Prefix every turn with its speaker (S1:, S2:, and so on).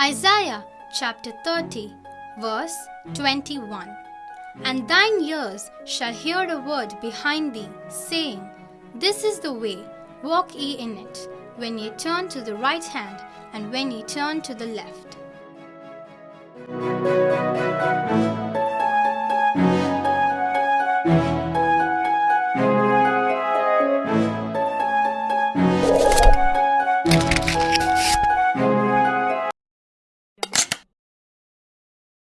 S1: Isaiah chapter 30, verse 21 And thine ears shall hear a word behind thee, saying, This is the way, walk ye in it, when ye turn to the right hand, and when ye turn to the left.